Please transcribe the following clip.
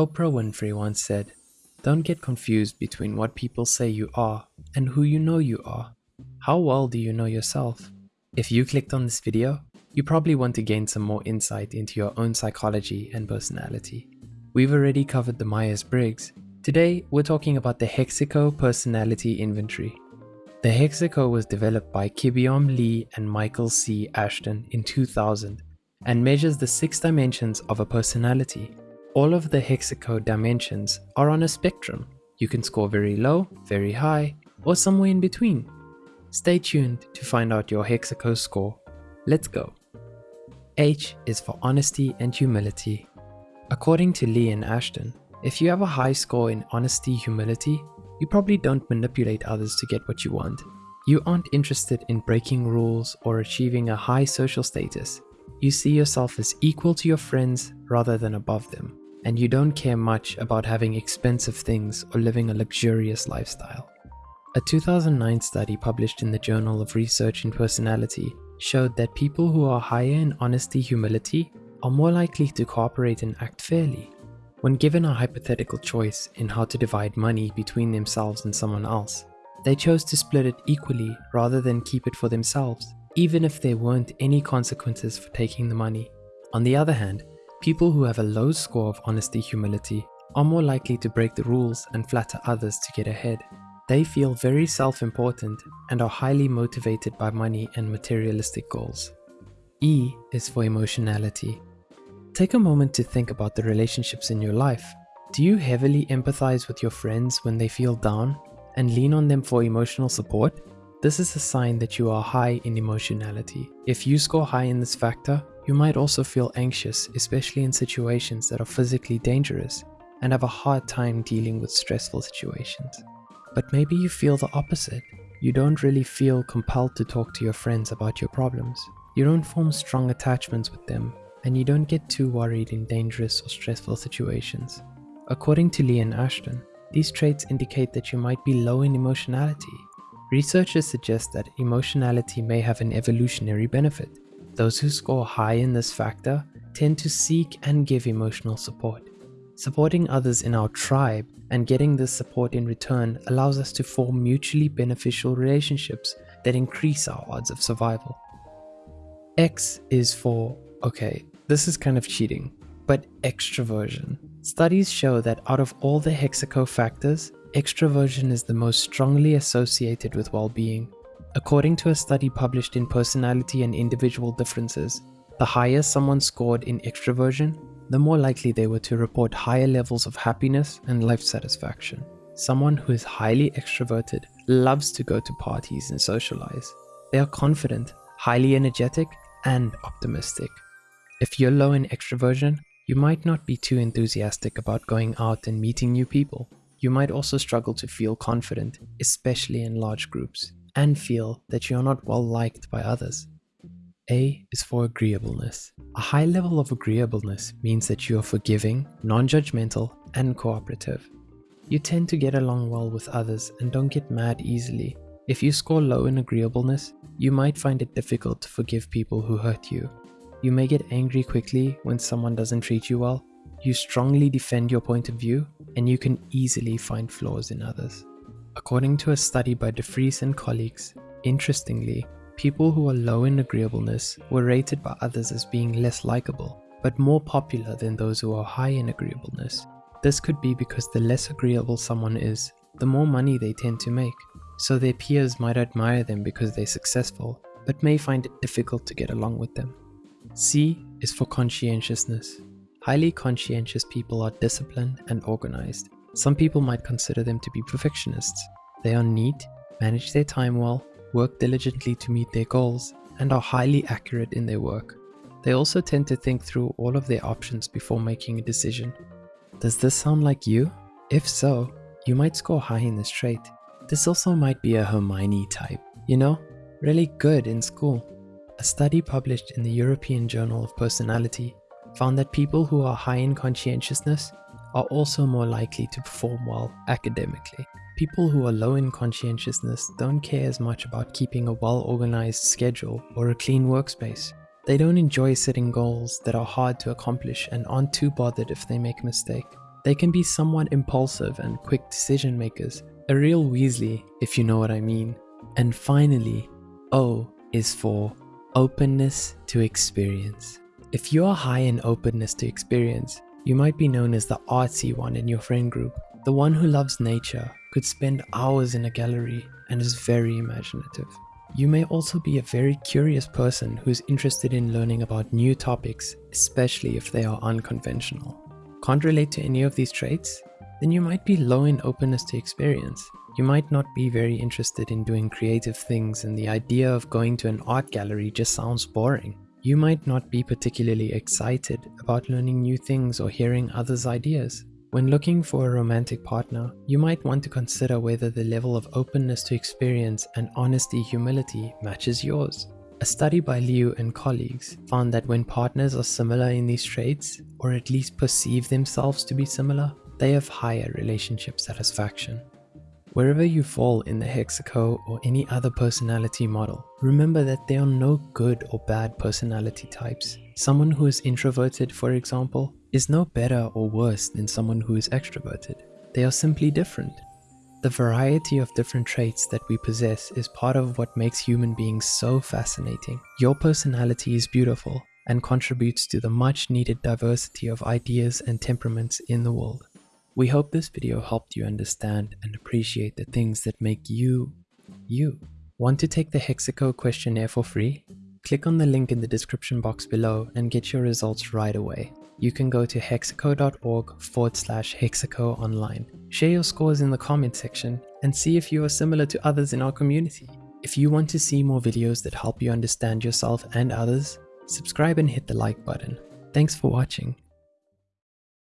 Oprah Winfrey once said, Don't get confused between what people say you are and who you know you are. How well do you know yourself? If you clicked on this video, you probably want to gain some more insight into your own psychology and personality. We've already covered the Myers-Briggs. Today, we're talking about the Hexaco Personality Inventory. The Hexaco was developed by Kibeom Lee and Michael C. Ashton in 2000 and measures the six dimensions of a personality. All of the Hexaco dimensions are on a spectrum. You can score very low, very high, or somewhere in between. Stay tuned to find out your Hexaco score. Let's go. H is for honesty and humility. According to Lee and Ashton, if you have a high score in honesty humility, you probably don't manipulate others to get what you want. You aren't interested in breaking rules or achieving a high social status. You see yourself as equal to your friends rather than above them, and you don't care much about having expensive things or living a luxurious lifestyle. A 2009 study published in the Journal of Research in Personality showed that people who are higher in honesty humility are more likely to cooperate and act fairly. When given a hypothetical choice in how to divide money between themselves and someone else, they chose to split it equally rather than keep it for themselves, even if there weren't any consequences for taking the money. On the other hand, people who have a low score of honesty humility are more likely to break the rules and flatter others to get ahead. They feel very self-important and are highly motivated by money and materialistic goals. E is for emotionality. Take a moment to think about the relationships in your life. Do you heavily empathize with your friends when they feel down and lean on them for emotional support? This is a sign that you are high in emotionality. If you score high in this factor, you might also feel anxious, especially in situations that are physically dangerous and have a hard time dealing with stressful situations. But maybe you feel the opposite. You don't really feel compelled to talk to your friends about your problems. You don't form strong attachments with them, and you don't get too worried in dangerous or stressful situations. According to Lee and Ashton, these traits indicate that you might be low in emotionality. Researchers suggest that emotionality may have an evolutionary benefit. Those who score high in this factor tend to seek and give emotional support. Supporting others in our tribe and getting this support in return allows us to form mutually beneficial relationships that increase our odds of survival. X is for, okay, this is kind of cheating, but extroversion. Studies show that out of all the Hexaco factors, extroversion is the most strongly associated with well-being. According to a study published in Personality and Individual Differences, the higher someone scored in extroversion, the more likely they were to report higher levels of happiness and life satisfaction. Someone who is highly extroverted loves to go to parties and socialize. They are confident, highly energetic, and optimistic. If you're low in extroversion, you might not be too enthusiastic about going out and meeting new people. You might also struggle to feel confident, especially in large groups, and feel that you're not well liked by others. A is for agreeableness. A high level of agreeableness means that you are forgiving, non-judgmental, and cooperative. You tend to get along well with others and don't get mad easily. If you score low in agreeableness, you might find it difficult to forgive people who hurt you. You may get angry quickly when someone doesn't treat you well. You strongly defend your point of view, and you can easily find flaws in others. According to a study by de Vries and colleagues, interestingly, People who are low in agreeableness were rated by others as being less likable, but more popular than those who are high in agreeableness. This could be because the less agreeable someone is, the more money they tend to make, so their peers might admire them because they're successful, but may find it difficult to get along with them. C is for conscientiousness. Highly conscientious people are disciplined and organized. Some people might consider them to be perfectionists. They are neat, manage their time well, work diligently to meet their goals, and are highly accurate in their work. They also tend to think through all of their options before making a decision. Does this sound like you? If so, you might score high in this trait. This also might be a Hermione type, you know, really good in school. A study published in the European Journal of Personality found that people who are high in conscientiousness are also more likely to perform well academically. People who are low in conscientiousness don't care as much about keeping a well-organized schedule or a clean workspace. They don't enjoy setting goals that are hard to accomplish and aren't too bothered if they make a mistake. They can be somewhat impulsive and quick decision makers, a real Weasley, if you know what I mean. And finally, O is for openness to experience. If you're high in openness to experience, you might be known as the artsy one in your friend group, the one who loves nature, could spend hours in a gallery, and is very imaginative. You may also be a very curious person who's interested in learning about new topics, especially if they are unconventional. Can't relate to any of these traits? Then you might be low in openness to experience. You might not be very interested in doing creative things and the idea of going to an art gallery just sounds boring. You might not be particularly excited about learning new things or hearing others' ideas. When looking for a romantic partner, you might want to consider whether the level of openness to experience and honesty humility matches yours. A study by Liu and colleagues found that when partners are similar in these traits, or at least perceive themselves to be similar, they have higher relationship satisfaction. Wherever you fall in the Hexaco or any other personality model, remember that there are no good or bad personality types. Someone who is introverted, for example, is no better or worse than someone who is extroverted. They are simply different. The variety of different traits that we possess is part of what makes human beings so fascinating. Your personality is beautiful and contributes to the much needed diversity of ideas and temperaments in the world. We hope this video helped you understand and appreciate the things that make you, you. Want to take the Hexaco questionnaire for free? Click on the link in the description box below and get your results right away. You can go to hexaco.org forward slash hexaco online. Share your scores in the comment section and see if you are similar to others in our community. If you want to see more videos that help you understand yourself and others, subscribe and hit the like button. Thanks for watching.